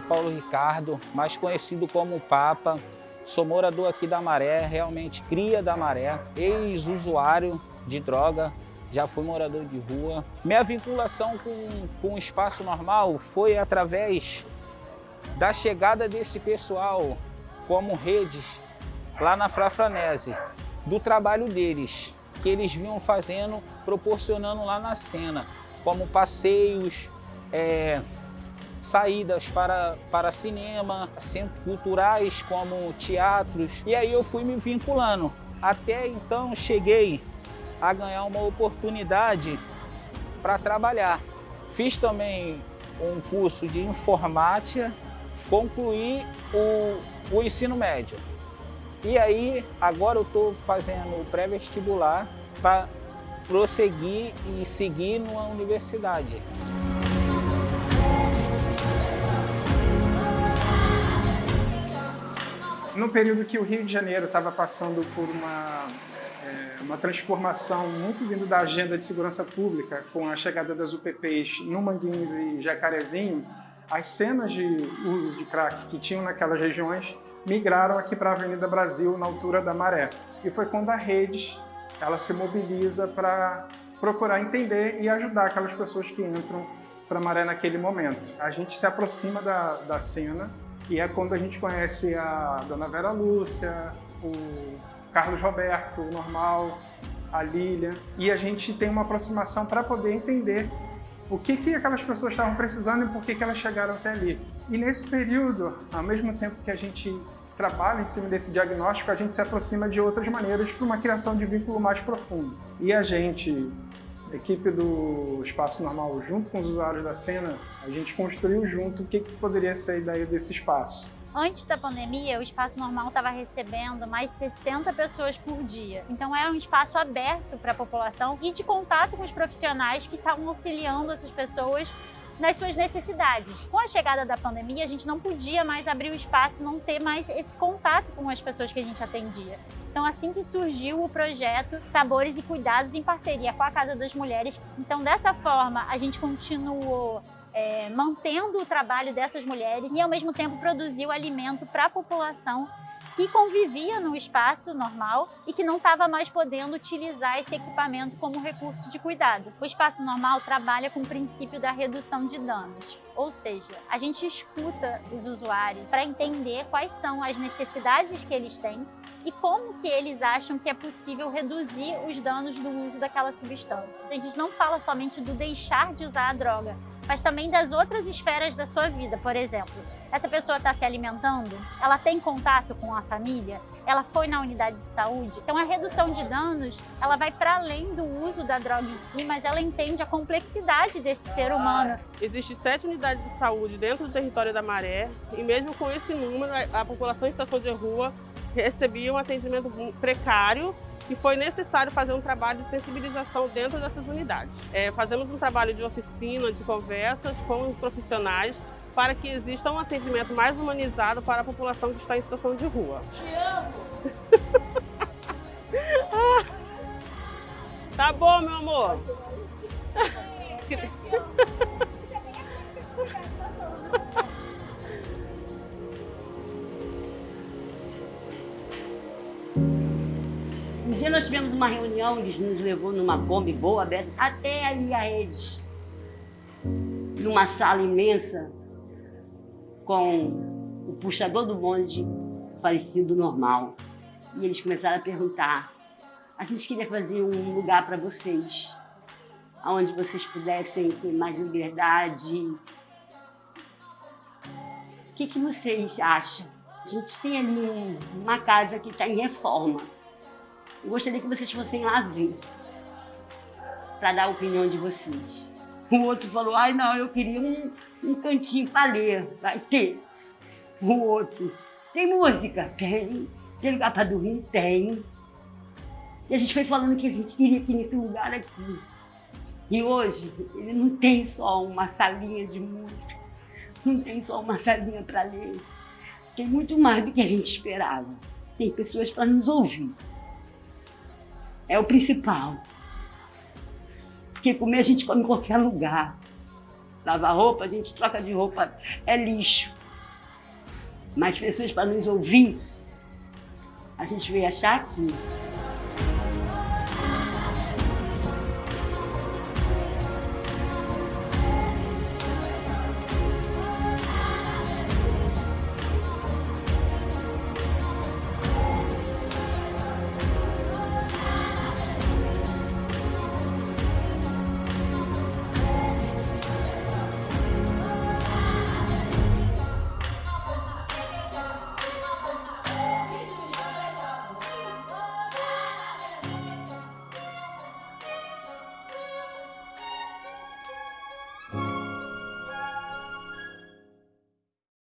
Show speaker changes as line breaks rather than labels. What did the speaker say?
Paulo Ricardo, mais conhecido como Papa. Sou morador aqui da Maré, realmente cria da Maré, ex-usuário de droga, já fui morador de rua. Minha vinculação com, com o espaço normal foi através da chegada desse pessoal como redes lá na Frafranese, do trabalho deles, que eles vinham fazendo, proporcionando lá na cena, como passeios, é, saídas para, para cinema, centros culturais como teatros. E aí eu fui me vinculando. Até então cheguei a ganhar uma oportunidade para trabalhar. Fiz também um curso de informática, concluí o, o ensino médio. E aí, agora eu estou fazendo o pré-vestibular para prosseguir e seguir numa universidade.
No período que o Rio de Janeiro estava passando por uma, é, uma transformação muito vindo da agenda de segurança pública, com a chegada das UPPs no Manguinhos e Jacarezinho, as cenas de uso de crack que tinham naquelas regiões migraram aqui para a Avenida Brasil, na altura da Maré. E foi quando a Redes ela se mobiliza para procurar entender e ajudar aquelas pessoas que entram para a Maré naquele momento. A gente se aproxima da, da cena e é quando a gente conhece a Dona Vera Lúcia, o Carlos Roberto, o Normal, a Lilian, e a gente tem uma aproximação para poder entender o que, que aquelas pessoas estavam precisando e por que, que elas chegaram até ali. E nesse período, ao mesmo tempo que a gente trabalha em cima desse diagnóstico, a gente se aproxima de outras maneiras para uma criação de vínculo mais profundo. E a gente equipe do Espaço Normal, junto com os usuários da cena, a gente construiu junto o que, que poderia ser a ideia desse espaço.
Antes da pandemia, o Espaço Normal estava recebendo mais de 60 pessoas por dia. Então era um espaço aberto para a população e de contato com os profissionais que estavam auxiliando essas pessoas nas suas necessidades. Com a chegada da pandemia, a gente não podia mais abrir o espaço, não ter mais esse contato com as pessoas que a gente atendia. Então, assim que surgiu o projeto Sabores e Cuidados em parceria com a Casa das Mulheres. Então, dessa forma, a gente continuou é, mantendo o trabalho dessas mulheres e, ao mesmo tempo, produziu alimento para a população que convivia no espaço normal e que não estava mais podendo utilizar esse equipamento como recurso de cuidado. O espaço normal trabalha com o princípio da redução de danos, ou seja, a gente escuta os usuários para entender quais são as necessidades que eles têm e como que eles acham que é possível reduzir os danos do uso daquela substância. A gente não fala somente do deixar de usar a droga, mas também das outras esferas da sua vida, por exemplo. Essa pessoa está se alimentando? Ela tem contato com a família? Ela foi na unidade de saúde? Então a redução de danos, ela vai para além do uso da droga em si, mas ela entende a complexidade desse ser humano.
Existem sete unidades de saúde dentro do território da Maré e mesmo com esse número, a população em situação de rua recebia um atendimento precário e foi necessário fazer um trabalho de sensibilização dentro dessas unidades. É, fazemos um trabalho de oficina, de conversas com os profissionais para que exista um atendimento mais humanizado para a população que está em situação de rua. Te amo! tá bom, meu amor.
dia nós tivemos uma reunião, eles nos levou numa Kombi boa, aberta, até ali a eles, numa sala imensa, com o puxador do bonde parecido normal. E eles começaram a perguntar, a gente queria fazer um lugar para vocês, onde vocês pudessem ter mais liberdade. O que, que vocês acham? A gente tem ali uma casa que está em reforma. Eu gostaria que vocês fossem lá ver, para dar a opinião de vocês. O outro falou, ai não, eu queria um, um cantinho para ler. Vai ter. O outro, tem música? Tem. Tem lugar para dormir? Tem. E a gente foi falando que a gente queria aqui nesse lugar aqui. E hoje, ele não tem só uma salinha de música, não tem só uma salinha para ler. Tem muito mais do que a gente esperava. Tem pessoas para nos ouvir. É o principal. Porque comer a gente come em qualquer lugar. Lavar roupa, a gente troca de roupa, é lixo. mais pessoas para nos ouvir, a gente veio achar aqui.